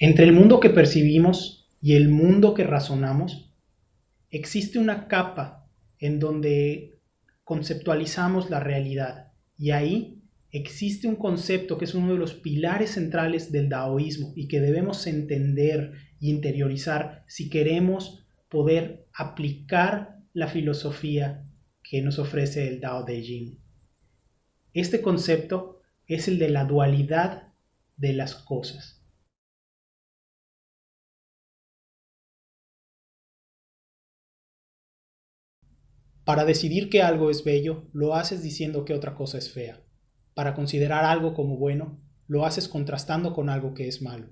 Entre el mundo que percibimos y el mundo que razonamos, existe una capa en donde conceptualizamos la realidad y ahí existe un concepto que es uno de los pilares centrales del daoísmo y que debemos entender y interiorizar si queremos poder aplicar la filosofía que nos ofrece el Dao de Jing. Este concepto es el de la dualidad de las cosas. Para decidir que algo es bello, lo haces diciendo que otra cosa es fea. Para considerar algo como bueno, lo haces contrastando con algo que es malo.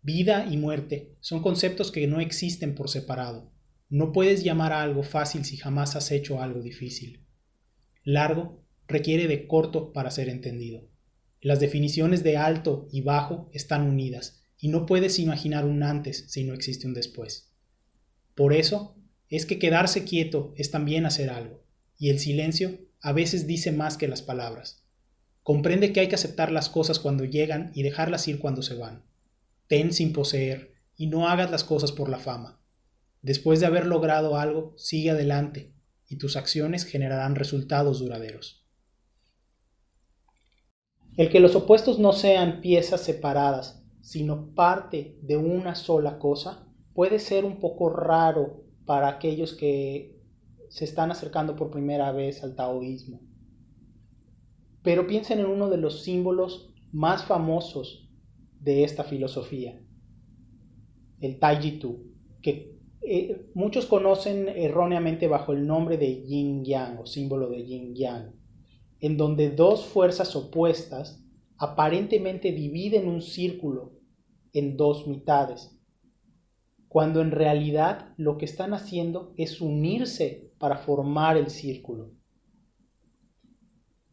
Vida y muerte son conceptos que no existen por separado. No puedes llamar a algo fácil si jamás has hecho algo difícil. Largo requiere de corto para ser entendido. Las definiciones de alto y bajo están unidas, y no puedes imaginar un antes si no existe un después. Por eso, es que quedarse quieto es también hacer algo, y el silencio a veces dice más que las palabras. Comprende que hay que aceptar las cosas cuando llegan y dejarlas ir cuando se van. Ten sin poseer y no hagas las cosas por la fama. Después de haber logrado algo, sigue adelante y tus acciones generarán resultados duraderos. El que los opuestos no sean piezas separadas, sino parte de una sola cosa, puede ser un poco raro para aquellos que se están acercando por primera vez al taoísmo. Pero piensen en uno de los símbolos más famosos de esta filosofía, el Taijitu, que eh, muchos conocen erróneamente bajo el nombre de Yin Yang o símbolo de Yin Yang, en donde dos fuerzas opuestas aparentemente dividen un círculo en dos mitades cuando en realidad lo que están haciendo es unirse para formar el círculo.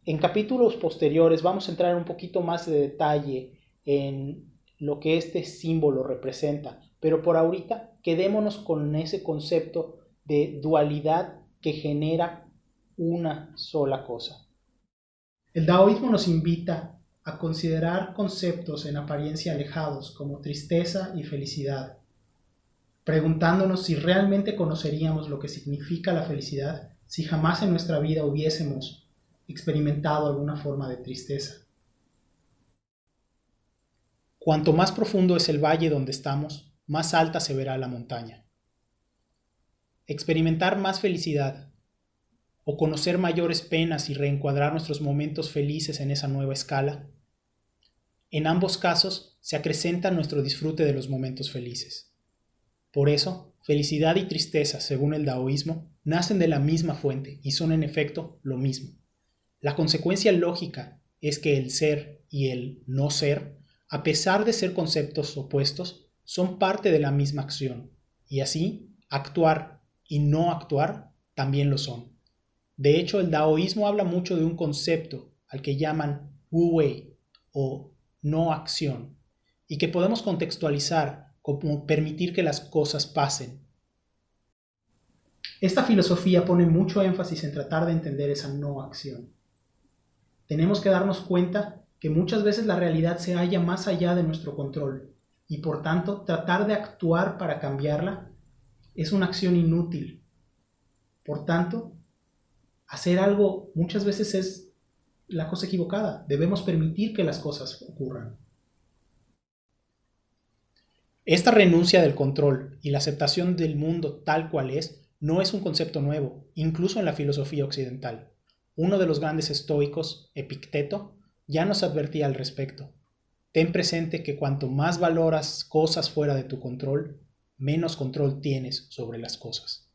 En capítulos posteriores vamos a entrar un poquito más de detalle en lo que este símbolo representa, pero por ahorita quedémonos con ese concepto de dualidad que genera una sola cosa. El taoísmo nos invita a considerar conceptos en apariencia alejados como tristeza y felicidad, preguntándonos si realmente conoceríamos lo que significa la felicidad si jamás en nuestra vida hubiésemos experimentado alguna forma de tristeza. Cuanto más profundo es el valle donde estamos, más alta se verá la montaña. Experimentar más felicidad o conocer mayores penas y reencuadrar nuestros momentos felices en esa nueva escala, en ambos casos se acrecenta nuestro disfrute de los momentos felices. Por eso, felicidad y tristeza, según el daoísmo, nacen de la misma fuente y son en efecto lo mismo. La consecuencia lógica es que el ser y el no ser, a pesar de ser conceptos opuestos, son parte de la misma acción, y así, actuar y no actuar también lo son. De hecho, el daoísmo habla mucho de un concepto al que llaman wu wei o no acción, y que podemos contextualizar como permitir que las cosas pasen. Esta filosofía pone mucho énfasis en tratar de entender esa no acción. Tenemos que darnos cuenta que muchas veces la realidad se halla más allá de nuestro control y por tanto tratar de actuar para cambiarla es una acción inútil. Por tanto, hacer algo muchas veces es la cosa equivocada. Debemos permitir que las cosas ocurran. Esta renuncia del control y la aceptación del mundo tal cual es no es un concepto nuevo, incluso en la filosofía occidental. Uno de los grandes estoicos, Epicteto, ya nos advertía al respecto. Ten presente que cuanto más valoras cosas fuera de tu control, menos control tienes sobre las cosas.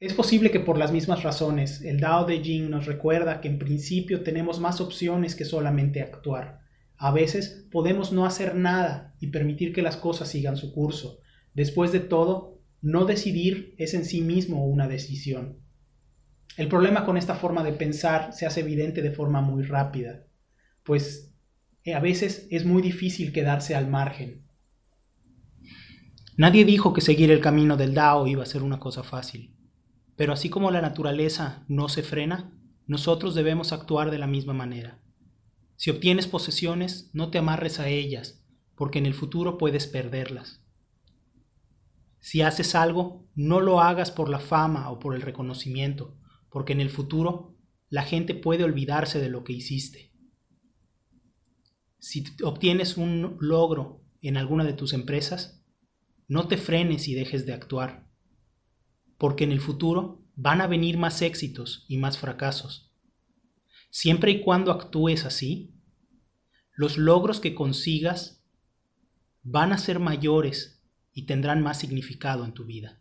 Es posible que por las mismas razones el Dao de Jing nos recuerda que en principio tenemos más opciones que solamente actuar a veces podemos no hacer nada y permitir que las cosas sigan su curso. Después de todo, no decidir es en sí mismo una decisión. El problema con esta forma de pensar se hace evidente de forma muy rápida, pues eh, a veces es muy difícil quedarse al margen. Nadie dijo que seguir el camino del Dao iba a ser una cosa fácil, pero así como la naturaleza no se frena, nosotros debemos actuar de la misma manera. Si obtienes posesiones, no te amarres a ellas, porque en el futuro puedes perderlas. Si haces algo, no lo hagas por la fama o por el reconocimiento, porque en el futuro la gente puede olvidarse de lo que hiciste. Si obtienes un logro en alguna de tus empresas, no te frenes y dejes de actuar, porque en el futuro van a venir más éxitos y más fracasos. Siempre y cuando actúes así, los logros que consigas van a ser mayores y tendrán más significado en tu vida.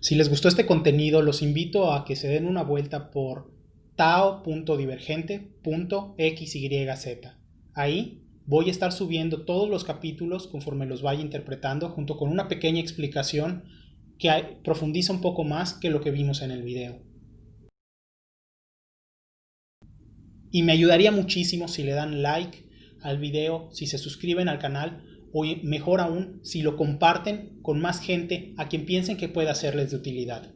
Si les gustó este contenido, los invito a que se den una vuelta por tao.divergente.xyz. Ahí voy a estar subiendo todos los capítulos conforme los vaya interpretando, junto con una pequeña explicación que profundiza un poco más que lo que vimos en el video. Y me ayudaría muchísimo si le dan like al video, si se suscriben al canal o mejor aún si lo comparten con más gente a quien piensen que pueda serles de utilidad.